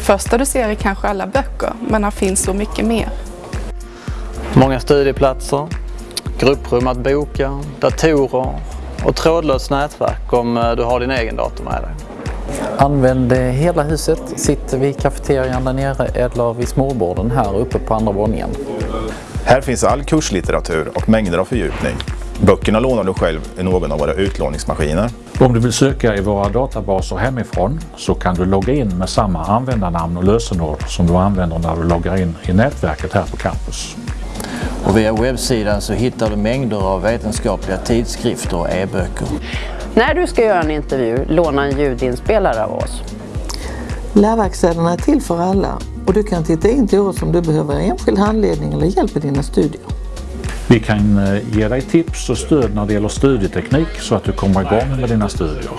första du ser är kanske alla böcker, men här finns så mycket mer. Många studieplatser, grupprum att boka, datorer och trådlöst nätverk om eh, du har din egen dator med dig. Använd hela huset, sitt vid kafeterian där nere eller vid småborden här uppe på andra våningen. Här finns all kurslitteratur och mängder av fördjupning. Böckerna lånar du själv i någon av våra utlåningsmaskiner. Om du vill söka i våra databaser hemifrån så kan du logga in med samma användarnamn och lösenord som du använder när du loggar in i nätverket här på campus. Och via webbsidan så hittar du mängder av vetenskapliga tidskrifter och e-böcker. När du ska göra en intervju, låna en ljudinspelare av oss. Lärverkstäderna är till för alla och du kan titta in till oss om du behöver enskild handledning eller hjälp i dina studier. Vi kan eh, ge dig tips och stöd när det gäller studieteknik så att du kommer igång med dina studier.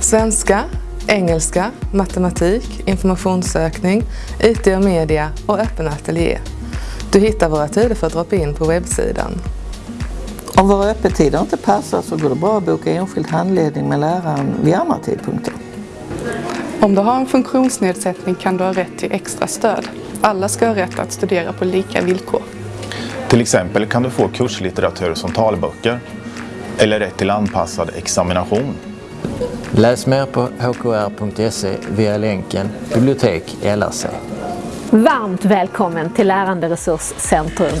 Svenska, engelska, matematik, informationssökning, IT och media och öppen ateljé. Du hittar våra tider för drop-in på webbsidan. Om våra öppettider inte passar så går det bra att boka enskild handledning med läraren vid andra tidpunkter. Om du har en funktionsnedsättning kan du ha rätt till extra stöd. Alla ska ha rätt att studera på lika villkor. Till exempel kan du få kurslitteratur som talböcker eller rätt till anpassad examination. Läs mer på hkr.se via länken Bibliotek LRC. Varmt välkommen till Lärande Resurscentrum.